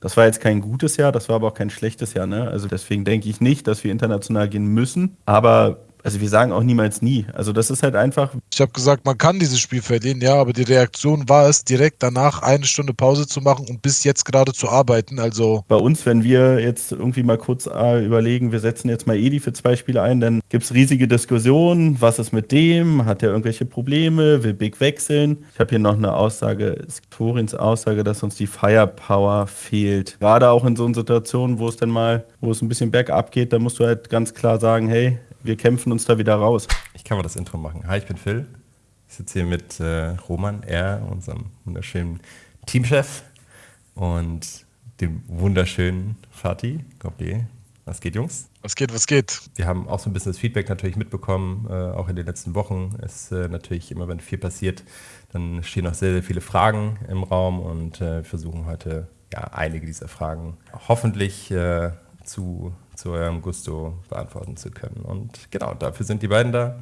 Das war jetzt kein gutes Jahr, das war aber auch kein schlechtes Jahr. Ne? Also deswegen denke ich nicht, dass wir international gehen müssen. Aber also wir sagen auch niemals nie. Also das ist halt einfach. Ich habe gesagt, man kann dieses Spiel verlieren, ja, aber die Reaktion war es, direkt danach eine Stunde Pause zu machen und bis jetzt gerade zu arbeiten. Also bei uns, wenn wir jetzt irgendwie mal kurz äh, überlegen, wir setzen jetzt mal Edi für zwei Spiele ein, dann gibt es riesige Diskussionen. Was ist mit dem? Hat er irgendwelche Probleme? Will Big wechseln? Ich habe hier noch eine Aussage, Torins Aussage, dass uns die Firepower fehlt. Gerade auch in so Situationen, wo es dann mal, wo es ein bisschen bergab geht, da musst du halt ganz klar sagen, hey, wir kämpfen uns da wieder raus. Ich kann mal das Intro machen. Hi, ich bin Phil. Ich sitze hier mit äh, Roman, er, unserem wunderschönen Teamchef und dem wunderschönen Fatih. Goblier. Was geht, Jungs? Was geht, was geht? Wir haben auch so ein bisschen das Feedback natürlich mitbekommen, äh, auch in den letzten Wochen. Es ist äh, natürlich immer, wenn viel passiert, dann stehen noch sehr, sehr viele Fragen im Raum und äh, versuchen heute ja, einige dieser Fragen hoffentlich äh, zu zu eurem Gusto beantworten zu können. Und genau, dafür sind die beiden da.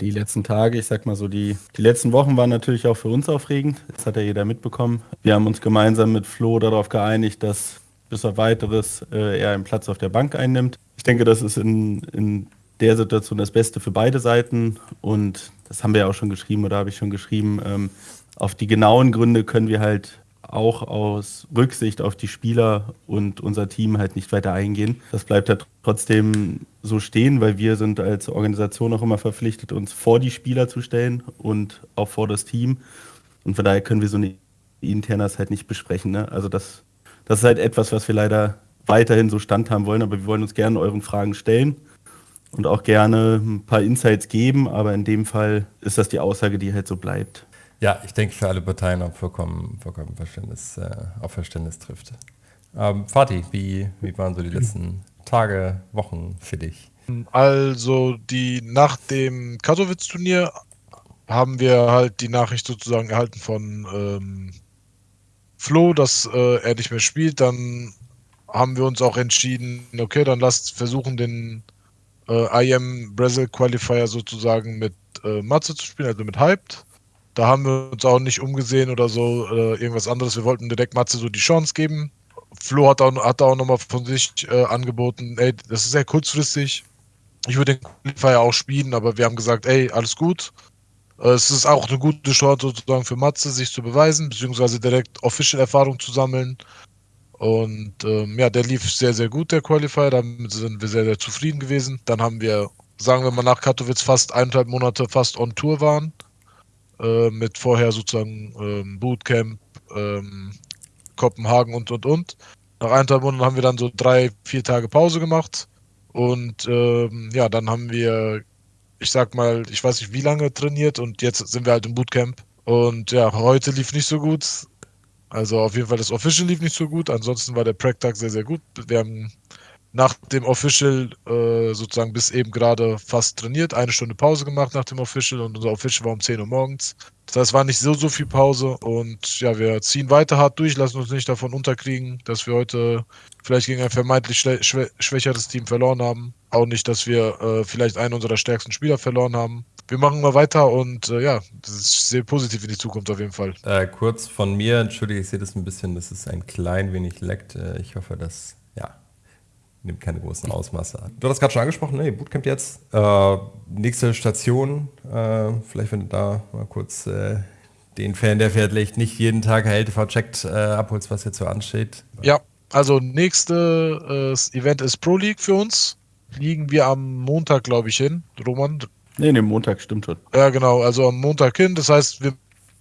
Die letzten Tage, ich sag mal so, die, die letzten Wochen waren natürlich auch für uns aufregend. Das hat ja jeder mitbekommen. Wir haben uns gemeinsam mit Flo darauf geeinigt, dass bis auf weiteres äh, er einen Platz auf der Bank einnimmt. Ich denke, das ist in, in der Situation das Beste für beide Seiten. Und das haben wir ja auch schon geschrieben oder habe ich schon geschrieben. Ähm, auf die genauen Gründe können wir halt auch aus Rücksicht auf die Spieler und unser Team halt nicht weiter eingehen. Das bleibt ja trotzdem so stehen, weil wir sind als Organisation auch immer verpflichtet, uns vor die Spieler zu stellen und auch vor das Team. Und von daher können wir so eine Internas halt nicht besprechen. Ne? Also das, das ist halt etwas, was wir leider weiterhin so standhaben wollen, aber wir wollen uns gerne euren Fragen stellen und auch gerne ein paar Insights geben, aber in dem Fall ist das die Aussage, die halt so bleibt. Ja, ich denke für alle Parteien auch vollkommen, vollkommen Verständnis, äh, auf Verständnis trifft. Ähm, Fatih, wie, wie waren so die letzten Tage, Wochen für dich? Also die nach dem Katowice-Turnier haben wir halt die Nachricht sozusagen erhalten von ähm, Flo, dass äh, er nicht mehr spielt. Dann haben wir uns auch entschieden, okay, dann lasst versuchen, den äh, IM Brazil Qualifier sozusagen mit äh, Matze zu spielen, also mit Hyped. Da haben wir uns auch nicht umgesehen oder so, äh, irgendwas anderes. Wir wollten direkt Matze so die Chance geben. Flo hat auch, hat auch nochmal von sich äh, angeboten, ey, das ist sehr kurzfristig. Ich würde den Qualifier auch spielen, aber wir haben gesagt, ey, alles gut. Äh, es ist auch eine gute Chance sozusagen für Matze, sich zu beweisen, beziehungsweise direkt Official-Erfahrung zu sammeln. Und ähm, ja, der lief sehr, sehr gut, der Qualifier. Damit sind wir sehr, sehr zufrieden gewesen. Dann haben wir, sagen wir mal, nach Katowice fast eineinhalb Monate fast on Tour waren. Äh, mit vorher sozusagen ähm, Bootcamp, ähm, Kopenhagen und und und. Nach eineinhalb Monaten haben wir dann so drei, vier Tage Pause gemacht. Und ähm, ja, dann haben wir, ich sag mal, ich weiß nicht wie lange trainiert und jetzt sind wir halt im Bootcamp. Und ja, heute lief nicht so gut. Also auf jeden Fall das Official lief nicht so gut. Ansonsten war der Practag sehr, sehr gut. Wir haben nach dem Official äh, sozusagen bis eben gerade fast trainiert, eine Stunde Pause gemacht nach dem Official und unser Official war um 10 Uhr morgens. Das heißt, es war nicht so, so viel Pause und ja, wir ziehen weiter hart durch, lassen uns nicht davon unterkriegen, dass wir heute vielleicht gegen ein vermeintlich schwä schwächeres Team verloren haben. Auch nicht, dass wir äh, vielleicht einen unserer stärksten Spieler verloren haben. Wir machen mal weiter und äh, ja, das ist sehr positiv in die Zukunft auf jeden Fall. Äh, kurz von mir, entschuldige, ich sehe das ein bisschen, das ist ein klein wenig leckt. Äh, ich hoffe, dass nimmt keine großen Ausmaße an. Du hast gerade schon angesprochen, ne, Bootcamp jetzt. Äh, nächste Station, äh, vielleicht wenn du da mal kurz äh, den Fan, der vielleicht nicht jeden Tag HLTV checkt, äh, abholst, was jetzt so ansteht. Ja, also nächste äh, Event ist Pro League für uns. Liegen wir am Montag, glaube ich, hin. Roman? Nee, nee, Montag stimmt schon. Ja, genau, also am Montag hin. Das heißt, wir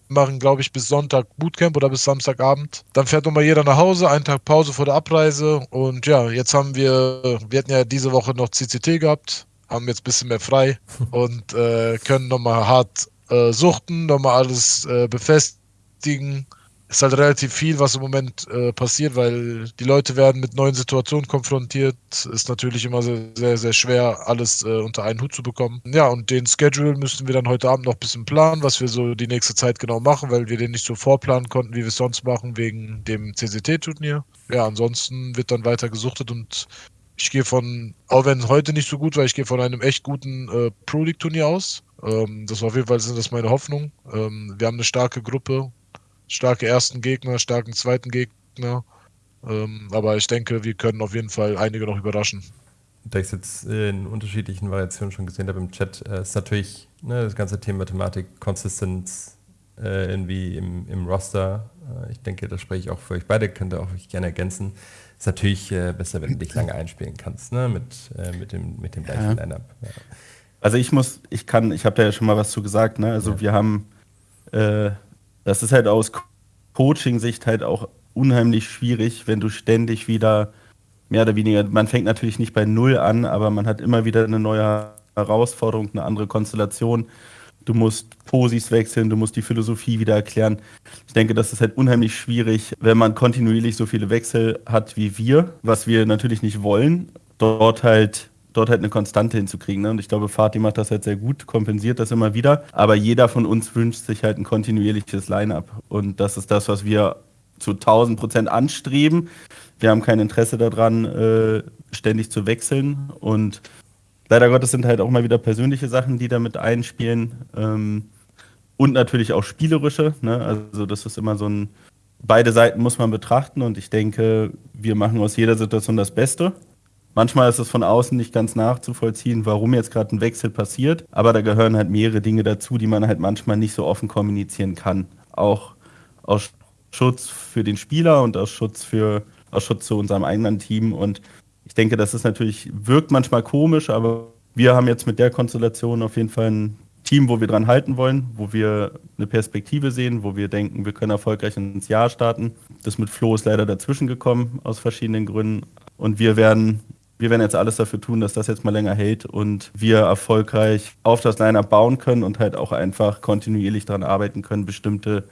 machen, glaube ich, bis Sonntag Bootcamp oder bis Samstagabend. Dann fährt nochmal jeder nach Hause, einen Tag Pause vor der Abreise. Und ja, jetzt haben wir, wir hatten ja diese Woche noch CCT gehabt, haben jetzt ein bisschen mehr frei und äh, können nochmal hart äh, suchten, nochmal alles äh, befestigen ist halt relativ viel, was im Moment äh, passiert, weil die Leute werden mit neuen Situationen konfrontiert. Ist natürlich immer sehr, sehr, sehr schwer, alles äh, unter einen Hut zu bekommen. Ja, und den Schedule müssten wir dann heute Abend noch ein bisschen planen, was wir so die nächste Zeit genau machen, weil wir den nicht so vorplanen konnten, wie wir es sonst machen, wegen dem CCT-Turnier. Ja, ansonsten wird dann weiter gesuchtet und ich gehe von, auch wenn es heute nicht so gut war, ich gehe von einem echt guten äh, Pro League-Turnier aus. Ähm, das war auf jeden Fall sind das meine Hoffnung. Ähm, wir haben eine starke Gruppe, starke ersten Gegner, starken zweiten Gegner. Ähm, aber ich denke, wir können auf jeden Fall einige noch überraschen. Da ich es jetzt in unterschiedlichen Variationen schon gesehen habe im Chat, äh, ist natürlich ne, das ganze Thema Thematik, Consistenz äh, irgendwie im, im Roster. Äh, ich denke, das spreche ich auch für euch beide, könnt ihr auch euch gerne ergänzen. Ist natürlich äh, besser, wenn du dich lange einspielen kannst, ne? mit, äh, mit, dem, mit dem gleichen ja. Line-Up. Ja. Also ich muss, ich kann, ich habe da ja schon mal was zu gesagt, ne? Also ja. wir haben, äh, das ist halt aus Coaching-Sicht halt auch unheimlich schwierig, wenn du ständig wieder mehr oder weniger, man fängt natürlich nicht bei Null an, aber man hat immer wieder eine neue Herausforderung, eine andere Konstellation. Du musst Posis wechseln, du musst die Philosophie wieder erklären. Ich denke, das ist halt unheimlich schwierig, wenn man kontinuierlich so viele Wechsel hat wie wir, was wir natürlich nicht wollen, dort halt dort halt eine Konstante hinzukriegen. Ne? Und ich glaube, Fatih macht das halt sehr gut, kompensiert das immer wieder. Aber jeder von uns wünscht sich halt ein kontinuierliches Line-up. Und das ist das, was wir zu 1000 Prozent anstreben. Wir haben kein Interesse daran, äh, ständig zu wechseln. Und leider Gottes sind halt auch mal wieder persönliche Sachen, die damit einspielen. Ähm, und natürlich auch spielerische. Ne? Also das ist immer so ein, beide Seiten muss man betrachten. Und ich denke, wir machen aus jeder Situation das Beste. Manchmal ist es von außen nicht ganz nachzuvollziehen, warum jetzt gerade ein Wechsel passiert. Aber da gehören halt mehrere Dinge dazu, die man halt manchmal nicht so offen kommunizieren kann. Auch aus Schutz für den Spieler und aus Schutz für aus Schutz zu unserem eigenen Team. Und ich denke, das ist natürlich, wirkt manchmal komisch, aber wir haben jetzt mit der Konstellation auf jeden Fall ein Team, wo wir dran halten wollen, wo wir eine Perspektive sehen, wo wir denken, wir können erfolgreich ins Jahr starten. Das mit Flo ist leider dazwischen gekommen aus verschiedenen Gründen. Und wir werden, wir werden jetzt alles dafür tun, dass das jetzt mal länger hält und wir erfolgreich auf das Line-Up bauen können und halt auch einfach kontinuierlich daran arbeiten können, bestimmte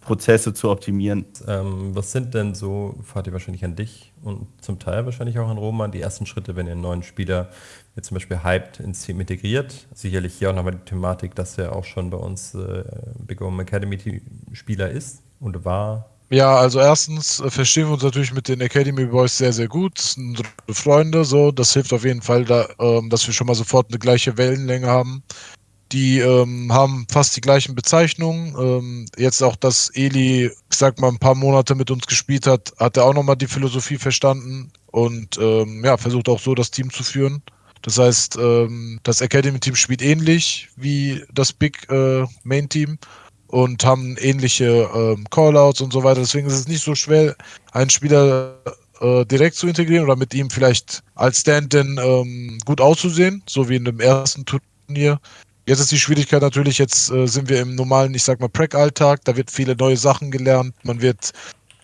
Prozesse zu optimieren. Ähm, was sind denn so, fahrt ihr wahrscheinlich an dich und zum Teil wahrscheinlich auch an Roman, die ersten Schritte, wenn ihr einen neuen Spieler jetzt zum Beispiel hyped ins Team integriert? Sicherlich hier auch nochmal die Thematik, dass er auch schon bei uns äh, Big Home Academy Spieler ist und war. Ja, also erstens äh, verstehen wir uns natürlich mit den Academy Boys sehr, sehr gut. Das sind unsere Freunde, so. Das hilft auf jeden Fall, da, ähm, dass wir schon mal sofort eine gleiche Wellenlänge haben. Die ähm, haben fast die gleichen Bezeichnungen. Ähm, jetzt auch, dass Eli, ich sag mal, ein paar Monate mit uns gespielt hat, hat er auch nochmal die Philosophie verstanden und ähm, ja, versucht auch so das Team zu führen. Das heißt, ähm, das Academy-Team spielt ähnlich wie das Big äh, Main-Team und haben ähnliche ähm, Callouts und so weiter. Deswegen ist es nicht so schwer, einen Spieler äh, direkt zu integrieren oder mit ihm vielleicht als Stand-in ähm, gut auszusehen, so wie in dem ersten Turnier. Jetzt ist die Schwierigkeit natürlich, jetzt äh, sind wir im normalen, ich sag mal, Prac-Alltag, da wird viele neue Sachen gelernt, man wird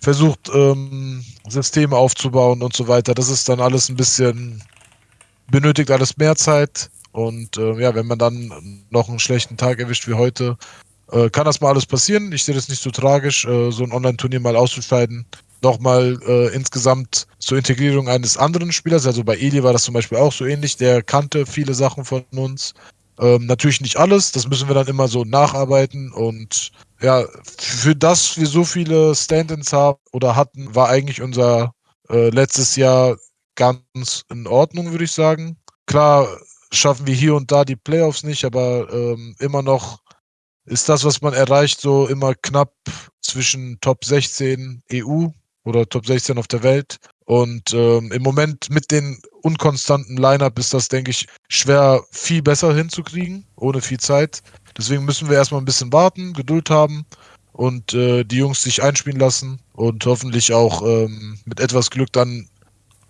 versucht, ähm, Systeme aufzubauen und so weiter. Das ist dann alles ein bisschen, benötigt alles mehr Zeit. Und äh, ja, wenn man dann noch einen schlechten Tag erwischt wie heute, äh, kann das mal alles passieren. Ich sehe das nicht so tragisch, äh, so ein Online-Turnier mal auszuscheiden. Nochmal äh, insgesamt zur Integrierung eines anderen Spielers. Also bei Eli war das zum Beispiel auch so ähnlich. Der kannte viele Sachen von uns. Ähm, natürlich nicht alles, das müssen wir dann immer so nacharbeiten und ja, für das wir so viele Stand-ins haben oder hatten, war eigentlich unser äh, letztes Jahr ganz in Ordnung, würde ich sagen. Klar schaffen wir hier und da die Playoffs nicht, aber ähm, immer noch ist das, was man erreicht, so immer knapp zwischen Top 16 EU oder Top 16 auf der Welt. Und ähm, im Moment mit den unkonstanten Line-Up ist das, denke ich, schwer viel besser hinzukriegen, ohne viel Zeit. Deswegen müssen wir erstmal ein bisschen warten, Geduld haben und äh, die Jungs sich einspielen lassen und hoffentlich auch ähm, mit etwas Glück dann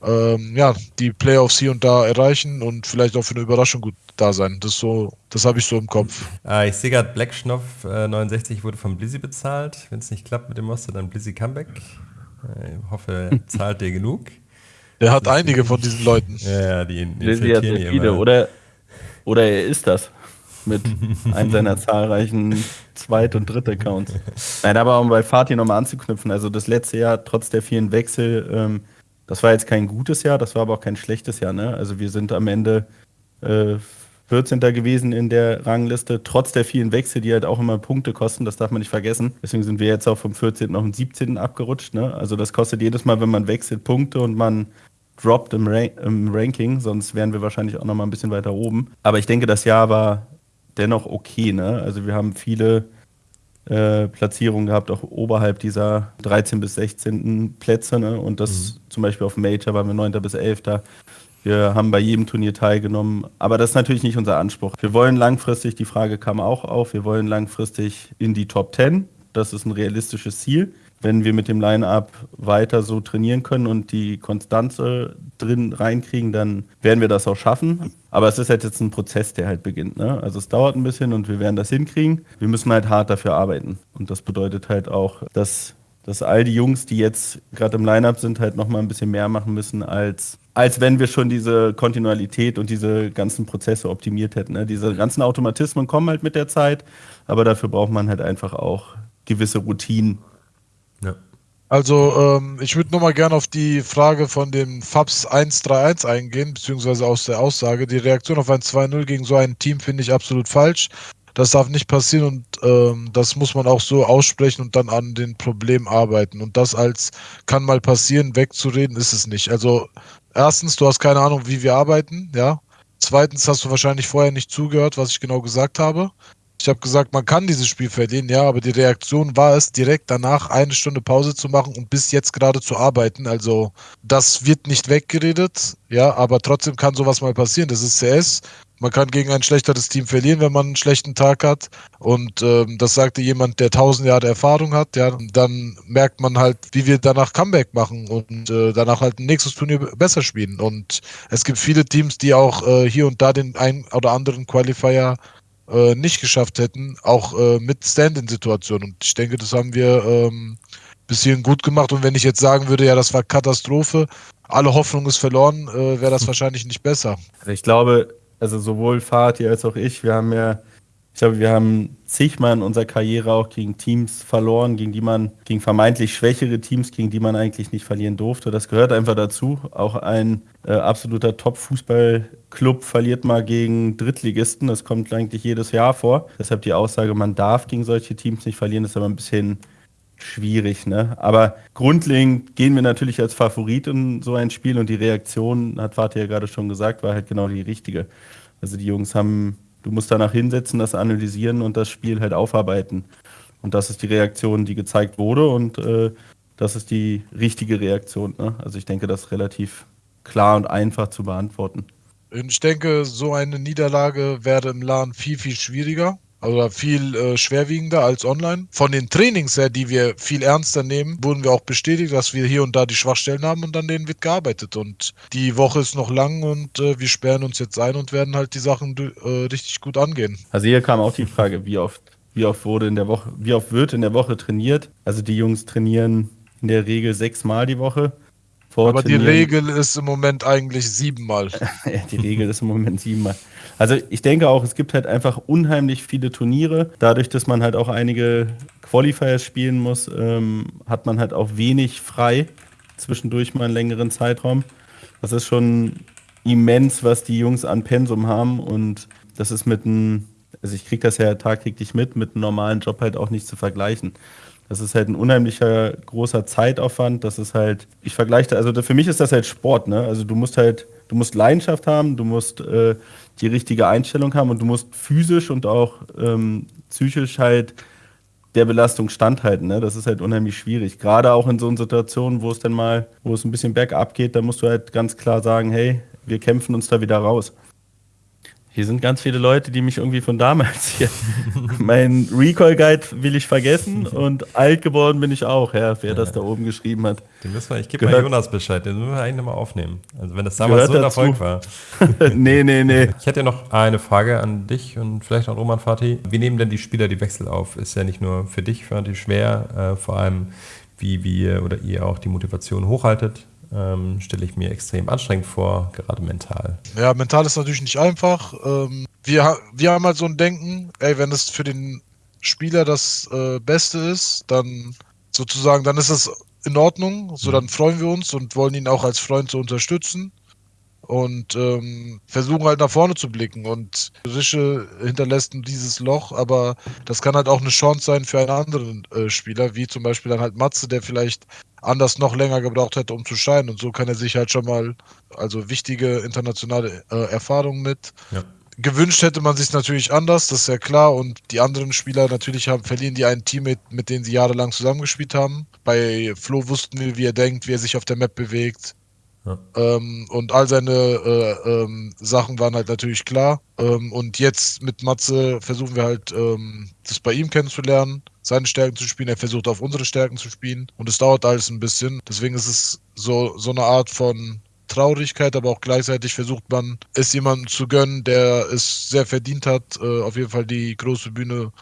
ähm, ja, die Playoffs hier und da erreichen und vielleicht auch für eine Überraschung gut da sein. Das so, das habe ich so im Kopf. Ah, ich sehe gerade, Black Schnoff äh, 69 wurde von Blizzy bezahlt. Wenn es nicht klappt mit dem Monster, dann Blizzy Comeback. Ich hoffe, er zahlt dir genug. Der hat einige von diesen Leuten. Ja, die, die viele. Oder, oder er ist das. Mit einem seiner zahlreichen Zweit- und Dritt-Accounts. Nein, aber um bei Fatih nochmal anzuknüpfen, also das letzte Jahr, trotz der vielen Wechsel, ähm, das war jetzt kein gutes Jahr, das war aber auch kein schlechtes Jahr. Ne? Also wir sind am Ende äh, 14. gewesen in der Rangliste, trotz der vielen Wechsel, die halt auch immer Punkte kosten, das darf man nicht vergessen. Deswegen sind wir jetzt auch vom 14. auf den 17. abgerutscht. Ne? Also das kostet jedes Mal, wenn man wechselt, Punkte und man droppt im, Ra im Ranking, sonst wären wir wahrscheinlich auch noch mal ein bisschen weiter oben. Aber ich denke, das Jahr war dennoch okay. Ne? Also wir haben viele äh, Platzierungen gehabt, auch oberhalb dieser 13 bis 16. Plätze. Ne? Und das mhm. zum Beispiel auf Major waren wir 9. bis 11. Wir haben bei jedem Turnier teilgenommen, aber das ist natürlich nicht unser Anspruch. Wir wollen langfristig, die Frage kam auch auf, wir wollen langfristig in die Top 10. Das ist ein realistisches Ziel. Wenn wir mit dem Line-Up weiter so trainieren können und die Konstanze drin reinkriegen, dann werden wir das auch schaffen. Aber es ist halt jetzt ein Prozess, der halt beginnt. Ne? Also es dauert ein bisschen und wir werden das hinkriegen. Wir müssen halt hart dafür arbeiten. Und das bedeutet halt auch, dass, dass all die Jungs, die jetzt gerade im Line-Up sind, halt nochmal ein bisschen mehr machen müssen als als wenn wir schon diese Kontinuität und diese ganzen Prozesse optimiert hätten. Ne? Diese ganzen Automatismen kommen halt mit der Zeit, aber dafür braucht man halt einfach auch gewisse Routinen. Ja. Also ähm, ich würde nochmal gerne auf die Frage von dem FABS 131 eingehen, beziehungsweise aus der Aussage. Die Reaktion auf ein 2-0 gegen so ein Team finde ich absolut falsch. Das darf nicht passieren und ähm, das muss man auch so aussprechen und dann an den Problemen arbeiten. Und das als kann mal passieren, wegzureden, ist es nicht. Also erstens, du hast keine Ahnung, wie wir arbeiten, ja. Zweitens hast du wahrscheinlich vorher nicht zugehört, was ich genau gesagt habe. Ich habe gesagt, man kann dieses Spiel verlieren, ja, aber die Reaktion war es, direkt danach eine Stunde Pause zu machen und bis jetzt gerade zu arbeiten. Also das wird nicht weggeredet, ja, aber trotzdem kann sowas mal passieren. Das ist CS. Man kann gegen ein schlechteres Team verlieren, wenn man einen schlechten Tag hat. Und ähm, das sagte jemand, der tausend Jahre Erfahrung hat. Ja, dann merkt man halt, wie wir danach Comeback machen und äh, danach halt ein nächstes Turnier besser spielen. Und es gibt viele Teams, die auch äh, hier und da den ein oder anderen Qualifier äh, nicht geschafft hätten, auch äh, mit Stand-in-Situationen. Und ich denke, das haben wir ähm, bis hierhin gut gemacht. Und wenn ich jetzt sagen würde, ja, das war Katastrophe, alle Hoffnung ist verloren, äh, wäre das wahrscheinlich nicht besser. Ich glaube, also sowohl Fatih als auch ich, wir haben ja glaube, wir haben zigmal in unserer Karriere auch gegen Teams verloren, gegen die man, gegen vermeintlich schwächere Teams, gegen die man eigentlich nicht verlieren durfte. Das gehört einfach dazu. Auch ein äh, absoluter Top-Fußballclub verliert mal gegen Drittligisten. Das kommt eigentlich jedes Jahr vor. Deshalb die Aussage, man darf gegen solche Teams nicht verlieren, ist aber ein bisschen schwierig. Ne? Aber grundlegend gehen wir natürlich als Favorit in so ein Spiel und die Reaktion, hat Fatih ja gerade schon gesagt, war halt genau die richtige. Also die Jungs haben Du musst danach hinsetzen, das analysieren und das Spiel halt aufarbeiten. Und das ist die Reaktion, die gezeigt wurde und äh, das ist die richtige Reaktion. Ne? Also ich denke, das ist relativ klar und einfach zu beantworten. Ich denke, so eine Niederlage wäre im LAN viel, viel schwieriger. Also viel äh, schwerwiegender als online. Von den Trainings her, die wir viel ernster nehmen, wurden wir auch bestätigt, dass wir hier und da die Schwachstellen haben und an denen wird gearbeitet. Und die Woche ist noch lang und äh, wir sperren uns jetzt ein und werden halt die Sachen äh, richtig gut angehen. Also hier kam auch die Frage, wie oft, wie oft wurde in der Woche, wie oft wird in der Woche trainiert? Also die Jungs trainieren in der Regel sechsmal die Woche. Aber die Regel ist im Moment eigentlich siebenmal. ja, die Regel ist im Moment siebenmal. Also ich denke auch, es gibt halt einfach unheimlich viele Turniere. Dadurch, dass man halt auch einige Qualifiers spielen muss, ähm, hat man halt auch wenig frei zwischendurch mal einen längeren Zeitraum. Das ist schon immens, was die Jungs an Pensum haben und das ist mit einem, also ich kriege das ja tagtäglich mit, mit einem normalen Job halt auch nicht zu vergleichen. Das ist halt ein unheimlicher großer Zeitaufwand. Das ist halt, ich vergleiche, also für mich ist das halt Sport, ne? Also du musst halt, du musst Leidenschaft haben, du musst äh, die richtige Einstellung haben und du musst physisch und auch ähm, psychisch halt der Belastung standhalten. Ne? Das ist halt unheimlich schwierig. Gerade auch in so Situationen, wo es dann mal, wo es ein bisschen bergab geht, da musst du halt ganz klar sagen, hey, wir kämpfen uns da wieder raus. Hier sind ganz viele Leute, die mich irgendwie von damals hier. mein Recall-Guide will ich vergessen und alt geworden bin ich auch, ja, wer ja. das da oben geschrieben hat. Den müssen wir, ich gebe mal Jonas Bescheid, den müssen wir eigentlich mal aufnehmen. Also wenn das damals so ein Erfolg war. nee, nee, nee. Ich hätte noch eine Frage an dich und vielleicht an Roman Fatih. Wie nehmen denn die Spieler die Wechsel auf? Ist ja nicht nur für dich, Fatih, schwer, äh, vor allem wie wir oder ihr auch die Motivation hochhaltet ähm, stelle ich mir extrem anstrengend vor, gerade mental. Ja, mental ist natürlich nicht einfach. Ähm, wir, wir haben halt so ein Denken, ey, wenn es für den Spieler das äh, Beste ist, dann sozusagen, dann ist es in Ordnung. So, dann freuen wir uns und wollen ihn auch als Freund so unterstützen und ähm, versuchen halt nach vorne zu blicken. Und Rische hinterlässt dieses Loch, aber das kann halt auch eine Chance sein für einen anderen äh, Spieler, wie zum Beispiel dann halt Matze, der vielleicht anders noch länger gebraucht hätte, um zu scheinen. Und so kann er sich halt schon mal also wichtige internationale äh, Erfahrungen mit ja. gewünscht hätte man sich natürlich anders, das ist ja klar. Und die anderen Spieler natürlich haben, verlieren die ein Team, mit, mit denen sie jahrelang zusammengespielt haben. Bei Flo wussten wir, wie er denkt, wie er sich auf der Map bewegt. Ja. Ähm, und all seine äh, ähm, Sachen waren halt natürlich klar. Ähm, und jetzt mit Matze versuchen wir halt, ähm, das bei ihm kennenzulernen, seine Stärken zu spielen. Er versucht auf unsere Stärken zu spielen. Und es dauert alles ein bisschen. Deswegen ist es so, so eine Art von Traurigkeit, aber auch gleichzeitig versucht man, es jemandem zu gönnen, der es sehr verdient hat, äh, auf jeden Fall die große Bühne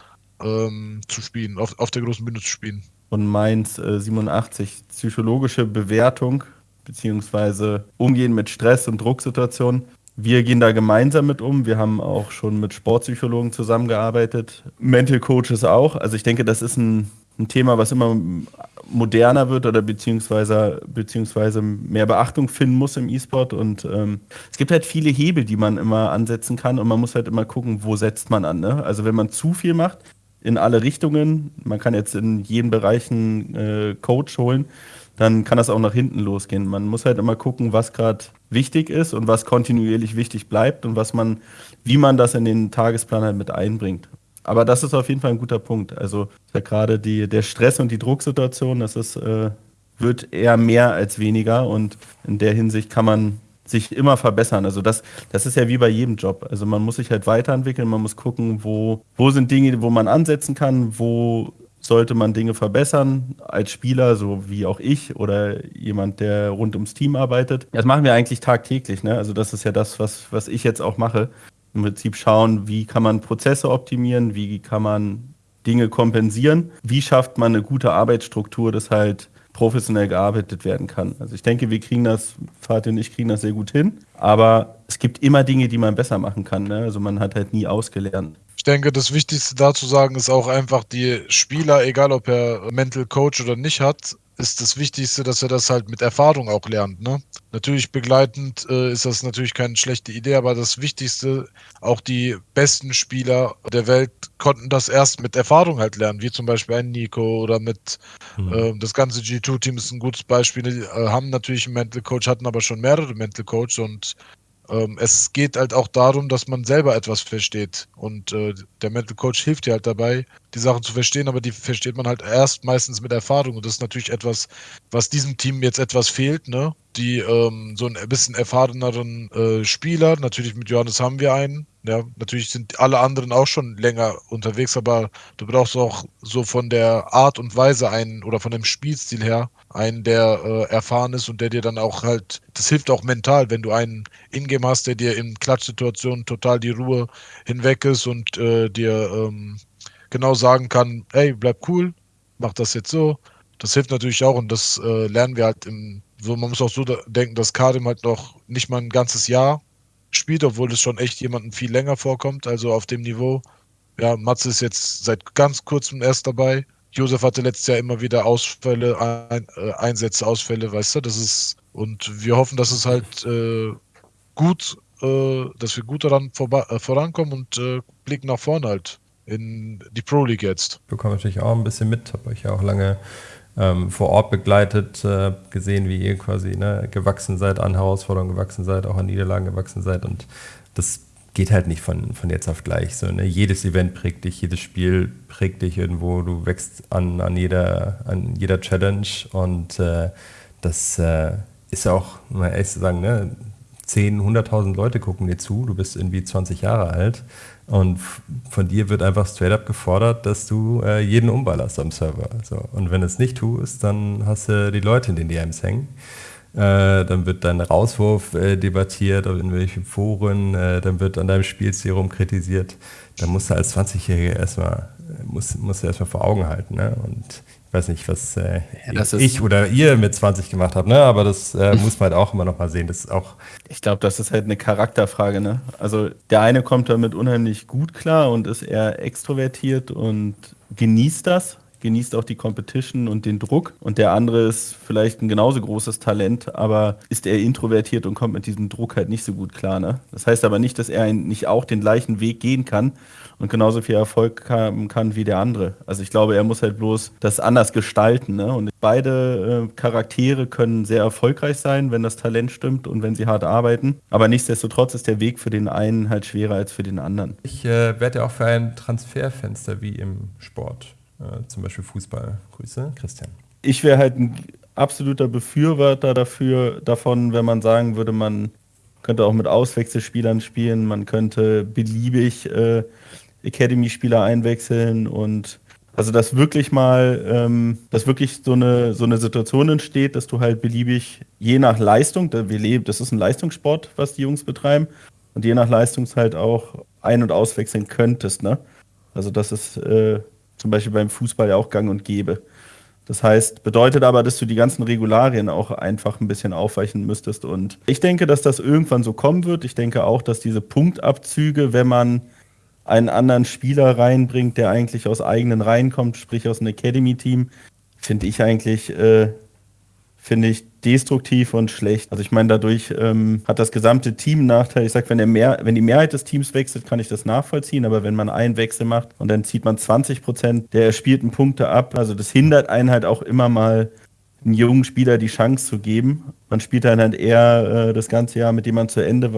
ähm, zu spielen, auf, auf der großen Bühne zu spielen. Und Mainz äh, 87, psychologische Bewertung beziehungsweise Umgehen mit Stress und Drucksituationen. Wir gehen da gemeinsam mit um. Wir haben auch schon mit Sportpsychologen zusammengearbeitet, Mental Coaches auch. Also ich denke, das ist ein, ein Thema, was immer moderner wird oder beziehungsweise, beziehungsweise mehr Beachtung finden muss im E-Sport. Und ähm, es gibt halt viele Hebel, die man immer ansetzen kann und man muss halt immer gucken, wo setzt man an. Ne? Also wenn man zu viel macht, in alle Richtungen, man kann jetzt in jeden Bereich einen äh, Coach holen, dann kann das auch nach hinten losgehen. Man muss halt immer gucken, was gerade wichtig ist und was kontinuierlich wichtig bleibt und was man, wie man das in den Tagesplan halt mit einbringt. Aber das ist auf jeden Fall ein guter Punkt. Also ja gerade der Stress und die Drucksituation, das ist, äh, wird eher mehr als weniger und in der Hinsicht kann man sich immer verbessern. Also das, das ist ja wie bei jedem Job. Also man muss sich halt weiterentwickeln, man muss gucken, wo, wo sind Dinge, wo man ansetzen kann, wo sollte man Dinge verbessern als Spieler, so wie auch ich oder jemand, der rund ums Team arbeitet. Das machen wir eigentlich tagtäglich. Ne? Also das ist ja das, was, was ich jetzt auch mache. Im Prinzip schauen, wie kann man Prozesse optimieren, wie kann man Dinge kompensieren, wie schafft man eine gute Arbeitsstruktur, dass halt professionell gearbeitet werden kann. Also ich denke, wir kriegen das, Fatih und ich kriegen das sehr gut hin, aber es gibt immer Dinge, die man besser machen kann. Ne? Also man hat halt nie ausgelernt. Ich denke, das Wichtigste dazu sagen ist auch einfach, die Spieler, egal ob er Mental Coach oder nicht hat, ist das Wichtigste, dass er das halt mit Erfahrung auch lernt. Ne? Natürlich begleitend äh, ist das natürlich keine schlechte Idee, aber das Wichtigste, auch die besten Spieler der Welt konnten das erst mit Erfahrung halt lernen, wie zum Beispiel ein Nico oder mit mhm. äh, das ganze G2-Team ist ein gutes Beispiel. Die äh, haben natürlich einen Mental Coach, hatten aber schon mehrere Mental Coach und ähm, es geht halt auch darum, dass man selber etwas versteht. Und äh, der Mental Coach hilft dir halt dabei, die Sachen zu verstehen, aber die versteht man halt erst meistens mit Erfahrung. Und das ist natürlich etwas, was diesem Team jetzt etwas fehlt, ne? Die ähm, so ein bisschen erfahreneren äh, Spieler, natürlich mit Johannes haben wir einen, ja, natürlich sind alle anderen auch schon länger unterwegs, aber du brauchst auch so von der Art und Weise einen oder von dem Spielstil her einen, der äh, erfahren ist und der dir dann auch halt, das hilft auch mental, wenn du einen Ingame hast, der dir in Klatschsituationen total die Ruhe hinweg ist und äh, dir ähm, genau sagen kann, hey, bleib cool, mach das jetzt so. Das hilft natürlich auch und das äh, lernen wir halt im, so man muss auch so denken, dass Karim halt noch nicht mal ein ganzes Jahr spielt, obwohl es schon echt jemandem viel länger vorkommt, also auf dem Niveau. Ja, Matze ist jetzt seit ganz kurzem erst dabei. Josef hatte letztes Jahr immer wieder Ausfälle, ein, äh, Einsätze, Ausfälle, weißt du, das ist, und wir hoffen, dass es halt äh, gut, äh, dass wir gut daran äh, vorankommen und äh, blicken nach vorne halt in die Pro League jetzt. Ich bekomme natürlich auch ein bisschen mit, habe euch ja auch lange ähm, vor Ort begleitet, äh, gesehen, wie ihr quasi ne, gewachsen seid, an Herausforderungen gewachsen seid, auch an Niederlagen gewachsen seid. Und das geht halt nicht von, von jetzt auf gleich. So, ne? Jedes Event prägt dich, jedes Spiel prägt dich irgendwo, du wächst an, an, jeder, an jeder Challenge und äh, das äh, ist auch, mal ehrlich zu sagen, ne? 10, 100.000 Leute gucken dir zu, du bist irgendwie 20 Jahre alt und von dir wird einfach straight up gefordert, dass du äh, jeden umballerst am Server. So. Und wenn du es nicht tust, dann hast du die Leute in den DMs hängen. Äh, dann wird dein Rauswurf äh, debattiert in welchen Foren, äh, dann wird an deinem Spielstil kritisiert. Dann musst du als 20-Jähriger erstmal, musst, musst du erstmal vor Augen halten. Ne? Und ich weiß nicht, was äh, ja, ich oder ihr mit 20 gemacht habt, ne? aber das äh, muss man halt auch immer noch mal sehen. Das ist auch ich glaube, das ist halt eine Charakterfrage. Ne? Also der eine kommt damit unheimlich gut klar und ist eher extrovertiert und genießt das, genießt auch die Competition und den Druck. Und der andere ist vielleicht ein genauso großes Talent, aber ist eher introvertiert und kommt mit diesem Druck halt nicht so gut klar. Ne? Das heißt aber nicht, dass er nicht auch den gleichen Weg gehen kann und genauso viel Erfolg haben kann wie der andere. Also ich glaube, er muss halt bloß das anders gestalten. Ne? Und beide äh, Charaktere können sehr erfolgreich sein, wenn das Talent stimmt und wenn sie hart arbeiten. Aber nichtsdestotrotz ist der Weg für den einen halt schwerer als für den anderen. Ich äh, werde ja auch für ein Transferfenster wie im Sport, äh, zum Beispiel Fußball. Grüße, Christian. Ich wäre halt ein absoluter Befürworter dafür, davon, wenn man sagen würde, man könnte auch mit Auswechselspielern spielen, man könnte beliebig äh, Academy-Spieler einwechseln und also dass wirklich mal, ähm, dass wirklich so eine, so eine Situation entsteht, dass du halt beliebig, je nach Leistung, wir leben, das ist ein Leistungssport, was die Jungs betreiben, und je nach Leistung halt auch ein- und auswechseln könntest, ne? Also das ist äh, zum Beispiel beim Fußball ja auch gang und gäbe. Das heißt, bedeutet aber, dass du die ganzen Regularien auch einfach ein bisschen aufweichen müsstest. Und ich denke, dass das irgendwann so kommen wird. Ich denke auch, dass diese Punktabzüge, wenn man einen anderen Spieler reinbringt, der eigentlich aus eigenen Reihen kommt, sprich aus einem Academy-Team, finde ich eigentlich, äh, finde ich destruktiv und schlecht. Also ich meine, dadurch ähm, hat das gesamte Team Nachteil. Ich sage, wenn, mehr, wenn die Mehrheit des Teams wechselt, kann ich das nachvollziehen, aber wenn man einen Wechsel macht und dann zieht man 20 Prozent der erspielten Punkte ab, also das hindert einen halt auch immer mal einen jungen Spieler die Chance zu geben. Man spielt dann halt eher äh, das ganze Jahr mit jemandem zu Ende,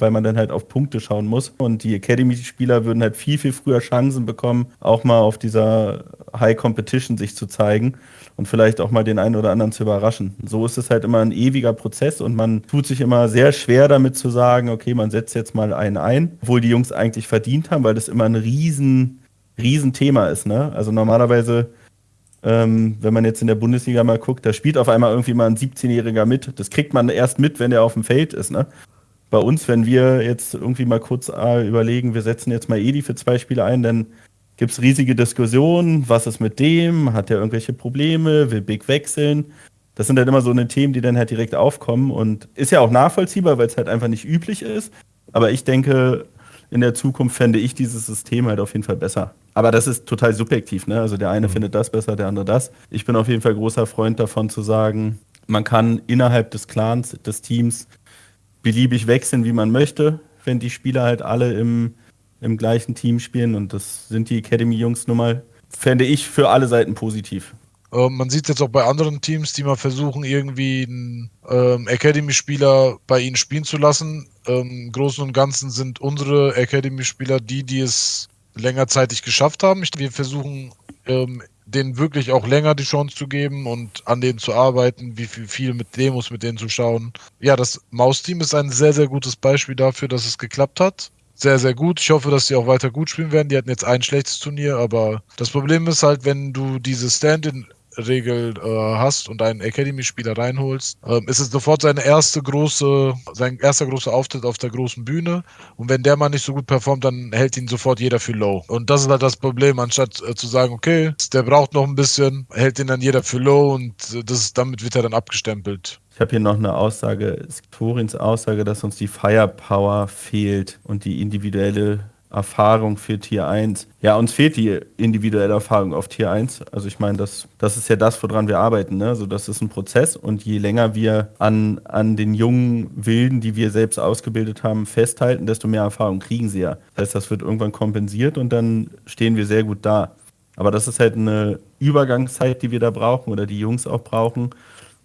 weil man dann halt auf Punkte schauen muss. Und die Academy-Spieler würden halt viel, viel früher Chancen bekommen, auch mal auf dieser High Competition sich zu zeigen und vielleicht auch mal den einen oder anderen zu überraschen. So ist es halt immer ein ewiger Prozess und man tut sich immer sehr schwer damit zu sagen, okay, man setzt jetzt mal einen ein, obwohl die Jungs eigentlich verdient haben, weil das immer ein riesen, riesen Thema ist. Ne? Also normalerweise ähm, wenn man jetzt in der Bundesliga mal guckt, da spielt auf einmal irgendwie mal ein 17-Jähriger mit. Das kriegt man erst mit, wenn er auf dem Feld ist. Ne? Bei uns, wenn wir jetzt irgendwie mal kurz äh, überlegen, wir setzen jetzt mal Edi für zwei Spiele ein, dann gibt es riesige Diskussionen. Was ist mit dem? Hat er irgendwelche Probleme? Will Big wechseln? Das sind dann immer so eine Themen, die dann halt direkt aufkommen und ist ja auch nachvollziehbar, weil es halt einfach nicht üblich ist. Aber ich denke, in der Zukunft fände ich dieses System halt auf jeden Fall besser. Aber das ist total subjektiv, ne? Also der eine mhm. findet das besser, der andere das. Ich bin auf jeden Fall großer Freund davon zu sagen, man kann innerhalb des Clans, des Teams beliebig wechseln, wie man möchte, wenn die Spieler halt alle im, im gleichen Team spielen. Und das sind die Academy-Jungs nun mal, fände ich für alle Seiten positiv. Ähm, man sieht es jetzt auch bei anderen Teams, die mal versuchen, irgendwie einen ähm, Academy-Spieler bei ihnen spielen zu lassen. Ähm, Im Großen und Ganzen sind unsere Academy-Spieler die, die es längerzeitig geschafft haben. Wir versuchen, ähm, denen wirklich auch länger die Chance zu geben und an denen zu arbeiten, wie viel, viel mit Demos mit denen zu schauen. Ja, das Maus-Team ist ein sehr, sehr gutes Beispiel dafür, dass es geklappt hat sehr, sehr gut. Ich hoffe, dass sie auch weiter gut spielen werden. Die hatten jetzt ein schlechtes Turnier, aber das Problem ist halt, wenn du diese Stand-in Regel äh, hast und einen Academy-Spieler reinholst, ähm, ist es sofort seine erste große, sein erster großer Auftritt auf der großen Bühne. Und wenn der mal nicht so gut performt, dann hält ihn sofort jeder für low. Und das ist halt das Problem, anstatt äh, zu sagen, okay, der braucht noch ein bisschen, hält ihn dann jeder für low und äh, das, damit wird er dann abgestempelt. Ich habe hier noch eine Aussage, Torins Aussage, dass uns die Firepower fehlt und die individuelle Erfahrung für Tier 1. Ja, uns fehlt die individuelle Erfahrung auf Tier 1. Also ich meine, das, das ist ja das, woran wir arbeiten. Ne? Also das ist ein Prozess und je länger wir an, an den jungen Wilden, die wir selbst ausgebildet haben, festhalten, desto mehr Erfahrung kriegen sie ja. Das heißt, das wird irgendwann kompensiert und dann stehen wir sehr gut da. Aber das ist halt eine Übergangszeit, die wir da brauchen oder die Jungs auch brauchen.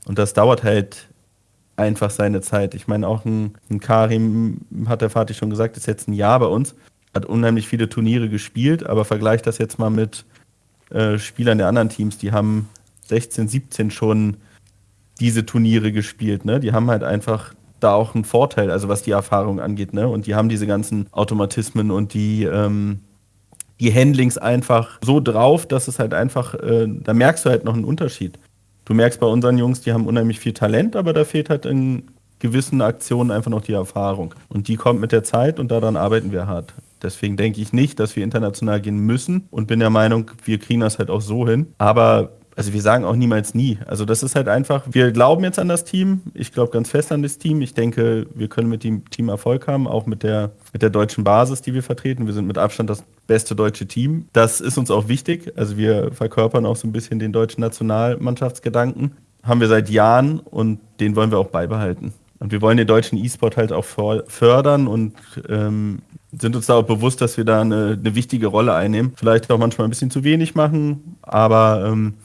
Und das dauert halt einfach seine Zeit. Ich meine, auch ein, ein Karim, hat der Vater schon gesagt, ist jetzt ein Jahr bei uns hat unheimlich viele Turniere gespielt, aber vergleicht das jetzt mal mit äh, Spielern der anderen Teams, die haben 16, 17 schon diese Turniere gespielt, ne? Die haben halt einfach da auch einen Vorteil, also was die Erfahrung angeht, ne? Und die haben diese ganzen Automatismen und die, ähm, die Handlings einfach so drauf, dass es halt einfach, äh, da merkst du halt noch einen Unterschied. Du merkst bei unseren Jungs, die haben unheimlich viel Talent, aber da fehlt halt in gewissen Aktionen einfach noch die Erfahrung. Und die kommt mit der Zeit und daran arbeiten wir hart. Deswegen denke ich nicht, dass wir international gehen müssen und bin der Meinung, wir kriegen das halt auch so hin. Aber also wir sagen auch niemals nie. Also das ist halt einfach, wir glauben jetzt an das Team. Ich glaube ganz fest an das Team. Ich denke, wir können mit dem Team Erfolg haben, auch mit der, mit der deutschen Basis, die wir vertreten. Wir sind mit Abstand das beste deutsche Team. Das ist uns auch wichtig. Also wir verkörpern auch so ein bisschen den deutschen Nationalmannschaftsgedanken. Haben wir seit Jahren und den wollen wir auch beibehalten. Und wir wollen den deutschen E-Sport halt auch fördern und ähm, sind uns da auch bewusst, dass wir da eine, eine, wichtige Rolle einnehmen. Vielleicht auch manchmal ein bisschen zu wenig machen, aber ähm,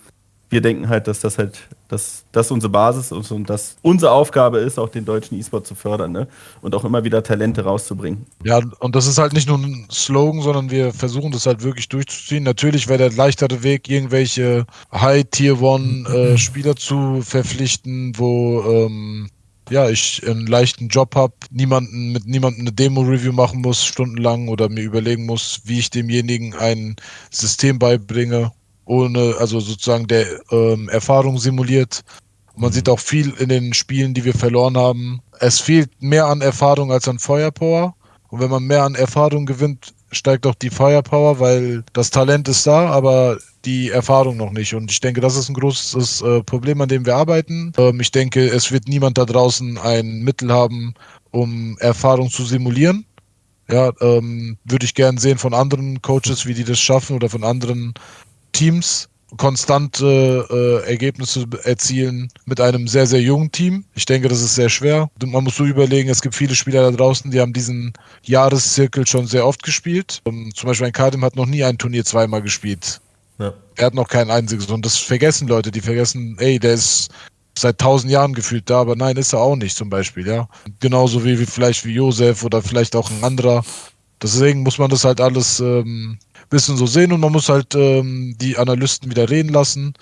wir denken halt, dass das halt, dass das unsere Basis ist und dass unsere Aufgabe ist, auch den deutschen E-Sport zu fördern ne? und auch immer wieder Talente rauszubringen. Ja, und das ist halt nicht nur ein Slogan, sondern wir versuchen das halt wirklich durchzuziehen. Natürlich wäre der leichtere Weg, irgendwelche High-Tier-One-Spieler äh, zu verpflichten, wo ähm, ja, ich einen leichten Job habe, niemanden mit niemandem eine Demo-Review machen muss, stundenlang oder mir überlegen muss, wie ich demjenigen ein System beibringe ohne, also sozusagen der ähm, Erfahrung simuliert. man mhm. sieht auch viel in den Spielen, die wir verloren haben. Es fehlt mehr an Erfahrung als an Firepower. Und wenn man mehr an Erfahrung gewinnt, steigt auch die Firepower, weil das Talent ist da, aber die Erfahrung noch nicht. Und ich denke, das ist ein großes äh, Problem, an dem wir arbeiten. Ähm, ich denke, es wird niemand da draußen ein Mittel haben, um Erfahrung zu simulieren. Ja, ähm, würde ich gern sehen von anderen Coaches, wie die das schaffen oder von anderen Teams konstante äh, Ergebnisse erzielen mit einem sehr, sehr jungen Team. Ich denke, das ist sehr schwer. Man muss so überlegen, es gibt viele Spieler da draußen, die haben diesen Jahreszirkel schon sehr oft gespielt. Um, ähm, zum Beispiel ein Kadim hat noch nie ein Turnier zweimal gespielt. Ja. Er hat noch kein einziges. Und das vergessen Leute, die vergessen, ey, der ist seit tausend Jahren gefühlt da, aber nein, ist er auch nicht zum Beispiel, ja. Genauso wie, wie vielleicht wie Josef oder vielleicht auch ein anderer. Deswegen muss man das halt alles ähm, bisschen so sehen und man muss halt ähm, die Analysten wieder reden lassen.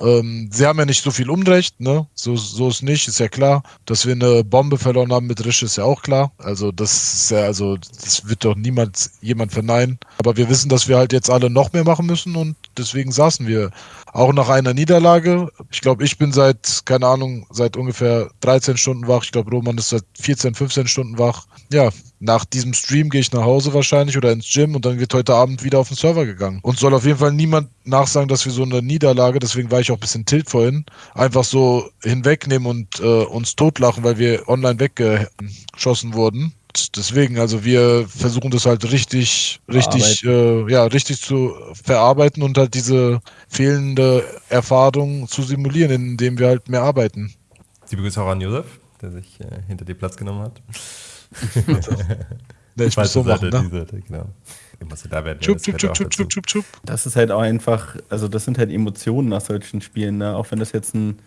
Ähm, sie haben ja nicht so viel Unrecht, ne? So, so ist nicht, ist ja klar. Dass wir eine Bombe verloren haben mit Risch, ist ja auch klar. Also, das ist ja, also, das wird doch niemand jemand verneinen. Aber wir wissen, dass wir halt jetzt alle noch mehr machen müssen und deswegen saßen wir auch nach einer Niederlage. Ich glaube, ich bin seit, keine Ahnung, seit ungefähr 13 Stunden wach. Ich glaube, Roman ist seit 14, 15 Stunden wach. Ja, nach diesem Stream gehe ich nach Hause wahrscheinlich oder ins Gym und dann wird heute Abend wieder auf den Server gegangen. Und soll auf jeden Fall niemand nachsagen, dass wir so eine Niederlage, deswegen war ich auch ein bisschen tilt vorhin, einfach so hinwegnehmen und äh, uns totlachen, weil wir online weggeschossen wurden. Deswegen, also wir versuchen das halt richtig, richtig, äh, ja, richtig zu verarbeiten und halt diese fehlende Erfahrung zu simulieren, indem wir halt mehr arbeiten. Liebe Grüße auch an Josef, der sich äh, hinter dir Platz genommen hat. Ne, ich muss so machen, ne? Seite, genau. Da werden chup, chup, chup, chup, chup, chup, chup. Das ist halt auch einfach, also das sind halt Emotionen nach solchen Spielen, ne? auch wenn das jetzt ein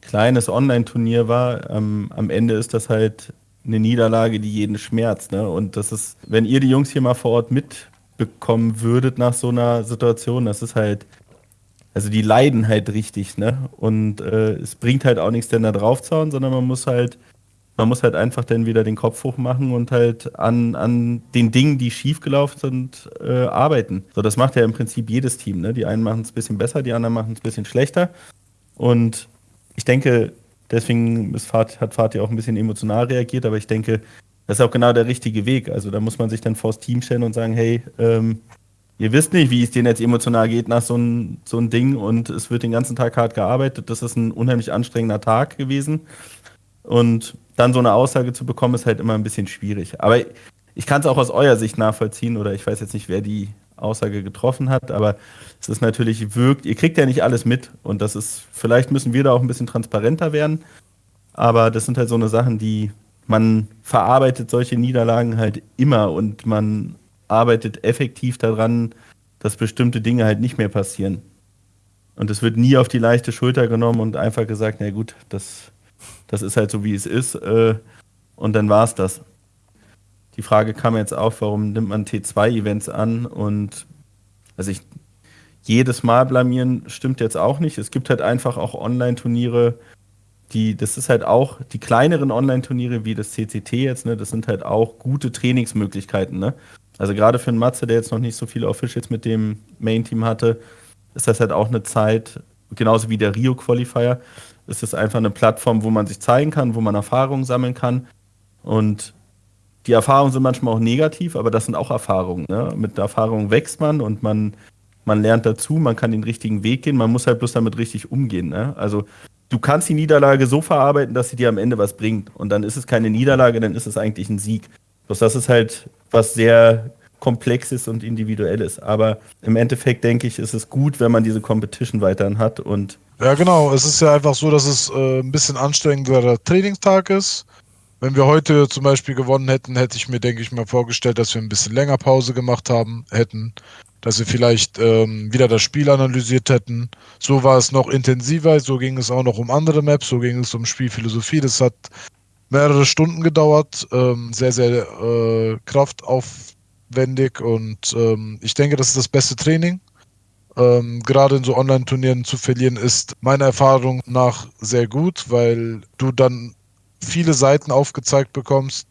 kleines Online-Turnier war, ähm, am Ende ist das halt eine Niederlage, die jeden schmerzt. Ne? Und das ist, wenn ihr die Jungs hier mal vor Ort mitbekommen würdet nach so einer Situation, das ist halt, also die leiden halt richtig, ne? Und äh, es bringt halt auch nichts, denn da draufzauen, sondern man muss halt man muss halt einfach dann wieder den Kopf hoch machen und halt an, an den Dingen, die schiefgelaufen sind, äh, arbeiten. So, das macht ja im Prinzip jedes Team. Ne? Die einen machen es ein bisschen besser, die anderen machen es ein bisschen schlechter. Und ich denke, deswegen Fat, hat Fatih auch ein bisschen emotional reagiert, aber ich denke, das ist auch genau der richtige Weg. Also da muss man sich dann vors Team stellen und sagen, hey, ähm, ihr wisst nicht, wie es denen jetzt emotional geht nach so ein, so ein Ding und es wird den ganzen Tag hart gearbeitet. Das ist ein unheimlich anstrengender Tag gewesen. Und dann so eine Aussage zu bekommen, ist halt immer ein bisschen schwierig. Aber ich kann es auch aus eurer Sicht nachvollziehen oder ich weiß jetzt nicht, wer die Aussage getroffen hat, aber es ist natürlich wirkt, ihr kriegt ja nicht alles mit und das ist, vielleicht müssen wir da auch ein bisschen transparenter werden, aber das sind halt so eine Sachen, die man verarbeitet solche Niederlagen halt immer und man arbeitet effektiv daran, dass bestimmte Dinge halt nicht mehr passieren. Und es wird nie auf die leichte Schulter genommen und einfach gesagt, na gut, das das ist halt so, wie es ist. Äh, und dann war es das. Die Frage kam jetzt auf, warum nimmt man T2-Events an? Und also ich, jedes Mal blamieren stimmt jetzt auch nicht. Es gibt halt einfach auch Online-Turniere, die, das ist halt auch, die kleineren Online-Turniere wie das CCT jetzt, ne, das sind halt auch gute Trainingsmöglichkeiten, ne? Also gerade für einen Matze, der jetzt noch nicht so viele Officials mit dem Main-Team hatte, ist das halt auch eine Zeit, genauso wie der Rio-Qualifier, ist es einfach eine Plattform, wo man sich zeigen kann, wo man Erfahrungen sammeln kann. Und die Erfahrungen sind manchmal auch negativ, aber das sind auch Erfahrungen. Ne? Mit Erfahrungen wächst man und man, man lernt dazu, man kann den richtigen Weg gehen, man muss halt bloß damit richtig umgehen. Ne? Also du kannst die Niederlage so verarbeiten, dass sie dir am Ende was bringt. Und dann ist es keine Niederlage, dann ist es eigentlich ein Sieg. Bloß das ist halt was sehr komplexes und individuelles. Aber im Endeffekt denke ich, ist es gut, wenn man diese Competition weiterhin hat und ja, genau. Es ist ja einfach so, dass es äh, ein bisschen anstrengenderer Trainingstag ist. Wenn wir heute zum Beispiel gewonnen hätten, hätte ich mir, denke ich mal, vorgestellt, dass wir ein bisschen länger Pause gemacht haben hätten, dass wir vielleicht ähm, wieder das Spiel analysiert hätten. So war es noch intensiver, so ging es auch noch um andere Maps, so ging es um Spielphilosophie. Das hat mehrere Stunden gedauert, ähm, sehr, sehr äh, kraftaufwendig und ähm, ich denke, das ist das beste Training. Ähm, gerade in so Online-Turnieren zu verlieren ist meiner Erfahrung nach sehr gut, weil du dann viele Seiten aufgezeigt bekommst,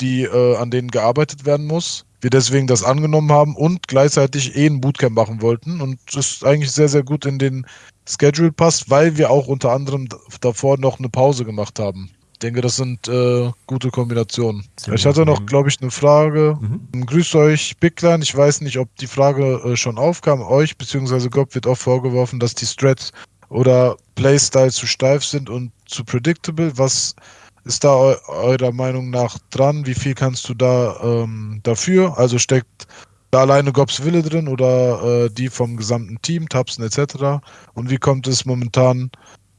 die äh, an denen gearbeitet werden muss. Wir deswegen das angenommen haben und gleichzeitig eh ein Bootcamp machen wollten und das eigentlich sehr, sehr gut in den Schedule passt, weil wir auch unter anderem davor noch eine Pause gemacht haben. Ich denke, das sind äh, gute Kombinationen. Ziemlich ich hatte noch, glaube ich, eine Frage. Mhm. Grüßt euch, Bigline. Ich weiß nicht, ob die Frage äh, schon aufkam. Euch bzw. Gob wird auch vorgeworfen, dass die Strats oder Playstyle zu steif sind und zu predictable. Was ist da eu eurer Meinung nach dran? Wie viel kannst du da ähm, dafür? Also steckt da alleine Gobs Wille drin oder äh, die vom gesamten Team, Tapsen etc. Und wie kommt es momentan,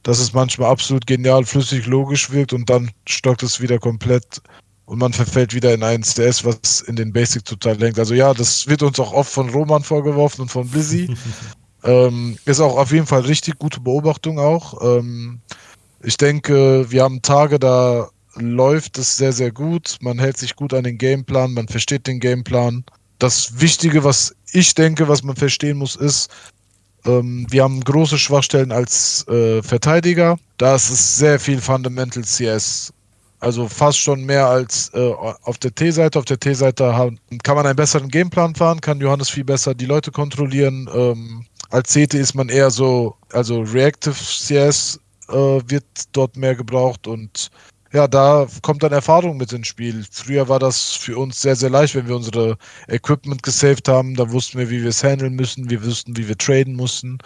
dass es manchmal absolut genial, flüssig, logisch wirkt und dann stockt es wieder komplett und man verfällt wieder in ein SDS, was in den Basic total lenkt. Also ja, das wird uns auch oft von Roman vorgeworfen und von Blizzy. ähm, ist auch auf jeden Fall richtig gute Beobachtung auch. Ähm, ich denke, wir haben Tage, da läuft es sehr, sehr gut. Man hält sich gut an den Gameplan, man versteht den Gameplan. Das Wichtige, was ich denke, was man verstehen muss, ist, ähm, wir haben große Schwachstellen als äh, Verteidiger. Da ist es sehr viel Fundamental CS. Also fast schon mehr als äh, auf der T-Seite. Auf der T-Seite kann man einen besseren Gameplan fahren, kann Johannes viel besser die Leute kontrollieren. Ähm, als CT ist man eher so, also Reactive CS äh, wird dort mehr gebraucht und ja, da kommt dann Erfahrung mit ins Spiel. Früher war das für uns sehr, sehr leicht, wenn wir unsere Equipment gesaved haben. Da wussten wir, wie wir es handeln müssen. Wir wussten, wie wir traden mussten.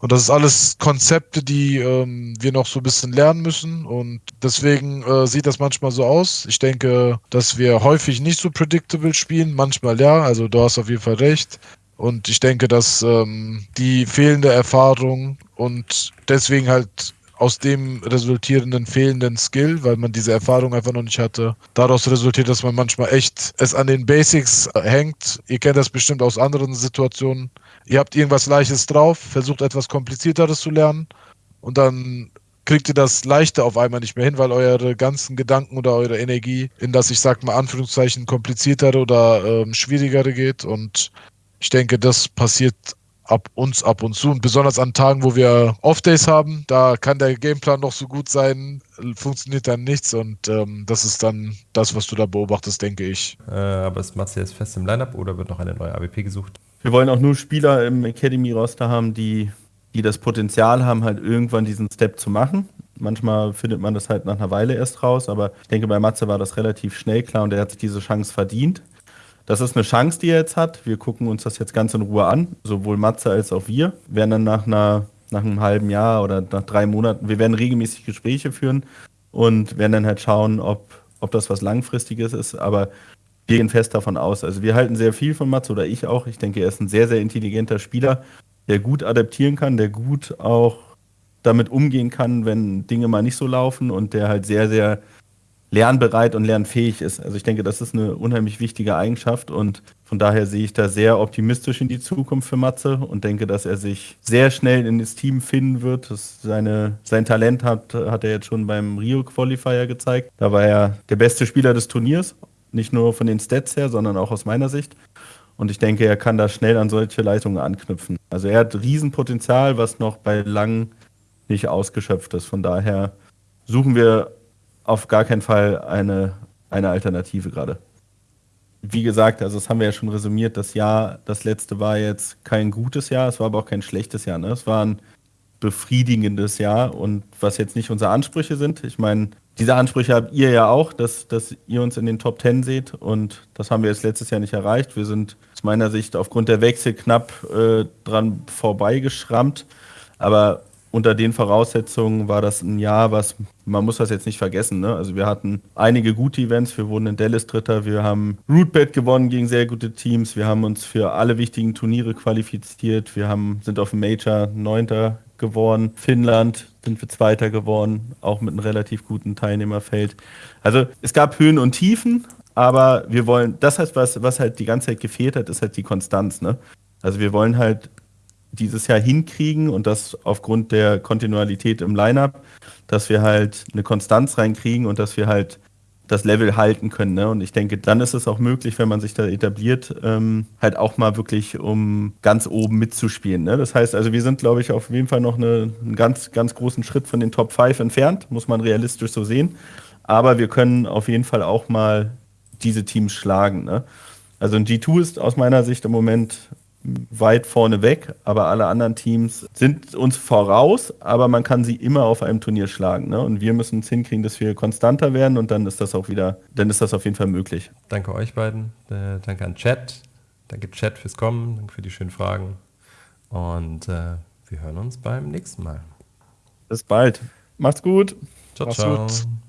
Und das ist alles Konzepte, die ähm, wir noch so ein bisschen lernen müssen. Und deswegen äh, sieht das manchmal so aus. Ich denke, dass wir häufig nicht so predictable spielen. Manchmal ja. Also du hast auf jeden Fall recht. Und ich denke, dass ähm, die fehlende Erfahrung und deswegen halt aus dem resultierenden fehlenden Skill, weil man diese Erfahrung einfach noch nicht hatte. Daraus resultiert, dass man manchmal echt es an den Basics äh, hängt. Ihr kennt das bestimmt aus anderen Situationen. Ihr habt irgendwas Leichtes drauf, versucht etwas Komplizierteres zu lernen und dann kriegt ihr das Leichte auf einmal nicht mehr hin, weil eure ganzen Gedanken oder eure Energie in das, ich sag mal, Anführungszeichen kompliziertere oder ähm, schwierigere geht. Und ich denke, das passiert ab uns ab und zu. Und besonders an Tagen, wo wir Off-Days haben, da kann der Gameplan noch so gut sein, funktioniert dann nichts. Und ähm, das ist dann das, was du da beobachtest, denke ich. Äh, aber ist Matze jetzt fest im Lineup oder wird noch eine neue AWP gesucht? Wir wollen auch nur Spieler im Academy-Roster haben, die, die das Potenzial haben, halt irgendwann diesen Step zu machen. Manchmal findet man das halt nach einer Weile erst raus, aber ich denke, bei Matze war das relativ schnell klar und er hat sich diese Chance verdient. Das ist eine Chance, die er jetzt hat. Wir gucken uns das jetzt ganz in Ruhe an, sowohl Matze als auch wir. Werden dann nach, einer, nach einem halben Jahr oder nach drei Monaten, wir werden regelmäßig Gespräche führen und werden dann halt schauen, ob, ob das was Langfristiges ist. Aber wir gehen fest davon aus. Also wir halten sehr viel von Matze oder ich auch. Ich denke, er ist ein sehr, sehr intelligenter Spieler, der gut adaptieren kann, der gut auch damit umgehen kann, wenn Dinge mal nicht so laufen und der halt sehr, sehr lernbereit und lernfähig ist. Also ich denke, das ist eine unheimlich wichtige Eigenschaft und von daher sehe ich da sehr optimistisch in die Zukunft für Matze und denke, dass er sich sehr schnell in das Team finden wird. Das seine, sein Talent hat, hat er jetzt schon beim Rio Qualifier gezeigt. Da war er der beste Spieler des Turniers, nicht nur von den Stats her, sondern auch aus meiner Sicht. Und ich denke, er kann da schnell an solche Leistungen anknüpfen. Also er hat Riesenpotenzial, was noch bei Lang nicht ausgeschöpft ist. Von daher suchen wir auf gar keinen Fall eine, eine Alternative gerade. Wie gesagt, also das haben wir ja schon resümiert, das Jahr, das letzte war jetzt kein gutes Jahr, es war aber auch kein schlechtes Jahr. Ne? Es war ein befriedigendes Jahr und was jetzt nicht unsere Ansprüche sind. Ich meine, diese Ansprüche habt ihr ja auch, dass, dass ihr uns in den Top Ten seht und das haben wir jetzt letztes Jahr nicht erreicht. Wir sind aus meiner Sicht aufgrund der Wechsel knapp äh, dran vorbeigeschrammt, aber unter den Voraussetzungen war das ein Jahr, was man muss das jetzt nicht vergessen. Ne? Also wir hatten einige gute Events. Wir wurden in Dallas Dritter. Wir haben Rootbet gewonnen gegen sehr gute Teams. Wir haben uns für alle wichtigen Turniere qualifiziert. Wir haben, sind auf dem Major Neunter geworden. Finnland sind wir Zweiter geworden, auch mit einem relativ guten Teilnehmerfeld. Also es gab Höhen und Tiefen, aber wir wollen, das heißt, was, was halt die ganze Zeit gefehlt hat, ist halt die Konstanz. Ne? Also wir wollen halt dieses Jahr hinkriegen und das aufgrund der Kontinuität im Lineup, dass wir halt eine Konstanz reinkriegen und dass wir halt das Level halten können. Ne? Und ich denke, dann ist es auch möglich, wenn man sich da etabliert, ähm, halt auch mal wirklich um ganz oben mitzuspielen. Ne? Das heißt also, wir sind, glaube ich, auf jeden Fall noch eine, einen ganz, ganz großen Schritt von den Top 5 entfernt, muss man realistisch so sehen. Aber wir können auf jeden Fall auch mal diese Teams schlagen. Ne? Also ein G2 ist aus meiner Sicht im Moment weit vorne weg, aber alle anderen Teams sind uns voraus, aber man kann sie immer auf einem Turnier schlagen. Ne? Und wir müssen es hinkriegen, dass wir konstanter werden und dann ist das auch wieder, dann ist das auf jeden Fall möglich. Danke euch beiden, äh, danke an Chat, danke Chat fürs Kommen, danke für die schönen Fragen und äh, wir hören uns beim nächsten Mal. Bis bald. Macht's gut. Ciao, Macht's ciao. Gut.